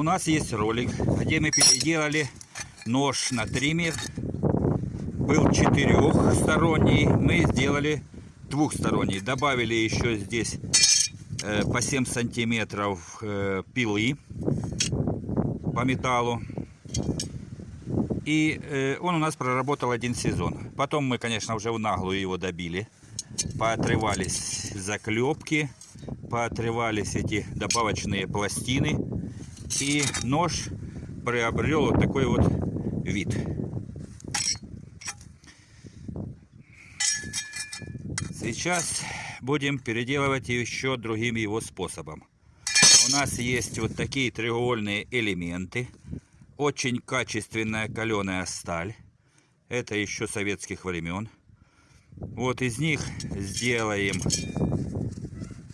У нас есть ролик, где мы переделали нож на триммер. Был четырехсторонний, мы сделали двухсторонний. Добавили еще здесь э, по 7 сантиметров э, пилы по металлу. И э, он у нас проработал один сезон. Потом мы, конечно, уже в наглую его добили. Поотрывались заклепки, поотрывались эти добавочные пластины. И нож приобрел вот такой вот вид. Сейчас будем переделывать еще другим его способом. У нас есть вот такие треугольные элементы. Очень качественная каленая сталь. Это еще советских времен. Вот из них сделаем,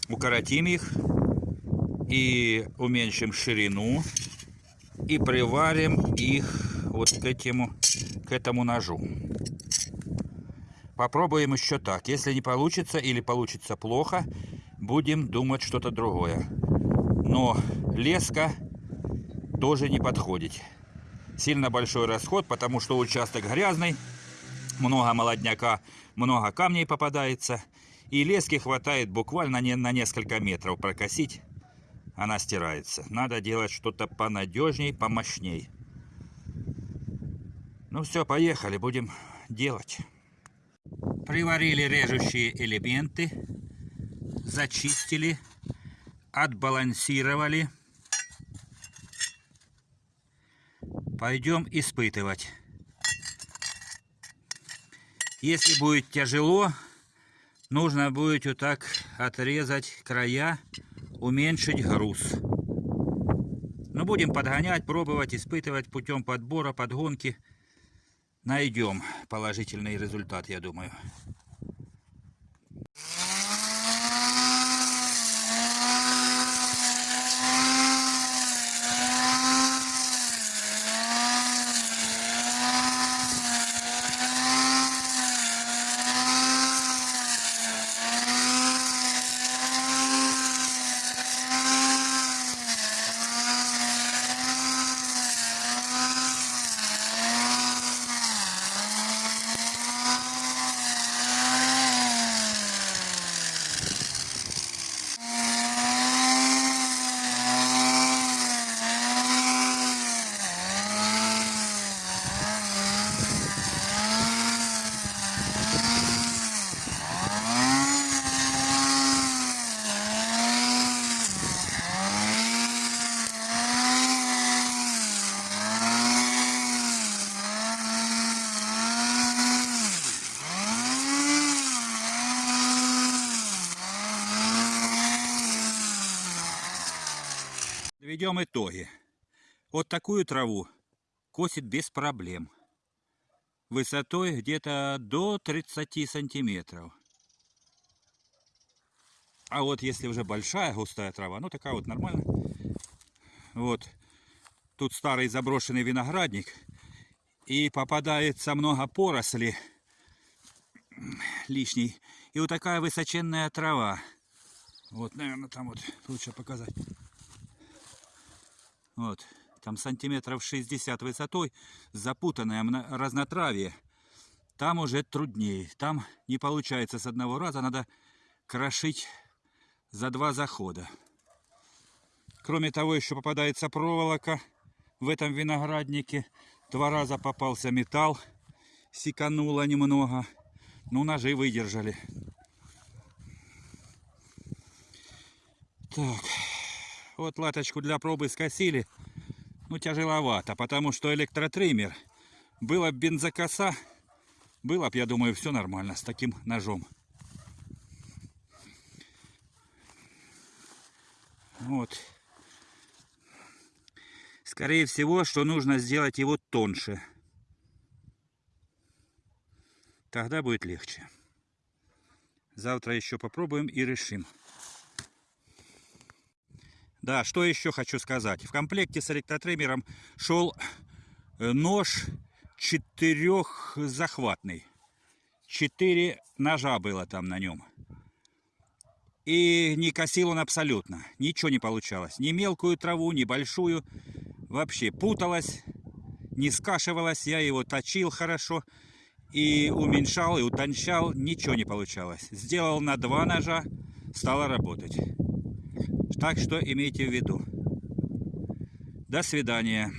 укоротим их и уменьшим ширину и приварим их вот к этому, к этому ножу. Попробуем еще так. Если не получится или получится плохо, будем думать что-то другое. Но леска тоже не подходит. Сильно большой расход, потому что участок грязный, много молодняка, много камней попадается. И лески хватает буквально не на несколько метров прокосить. Она стирается. Надо делать что-то понадежней, помощней. Ну все, поехали, будем делать. Приварили режущие элементы, зачистили, отбалансировали. Пойдем испытывать. Если будет тяжело, нужно будет вот так отрезать края, уменьшить груз. Но будем подгонять, пробовать, испытывать путем подбора, подгонки найдем положительный результат, я думаю. Подведем итоги. Вот такую траву косит без проблем. Высотой где-то до 30 сантиметров. А вот если уже большая густая трава, ну такая вот нормальная. Вот. Тут старый заброшенный виноградник. И попадается много поросли лишней. И вот такая высоченная трава. Вот, наверное, там вот лучше показать. Вот, там сантиметров 60 высотой, запутанное разнотравие. Там уже труднее. Там не получается с одного раза, надо крошить за два захода. Кроме того, еще попадается проволока в этом винограднике. Два раза попался металл, секануло немного. Ну, ножи выдержали. Так. Вот латочку для пробы скосили. Ну, тяжеловато, потому что электротриммер. Было бы бензокоса, было бы, я думаю, все нормально с таким ножом. Вот. Скорее всего, что нужно сделать его тоньше. Тогда будет легче. Завтра еще попробуем и решим. Да, что еще хочу сказать. В комплекте с электротриммером шел э, нож четырехзахватный. Четыре ножа было там на нем. И не косил он абсолютно. Ничего не получалось. Ни мелкую траву, ни большую. вообще путалась, не скашивалась. Я его точил хорошо и уменьшал, и утончал. Ничего не получалось. Сделал на два ножа, стало работать. Так что имейте в виду. До свидания.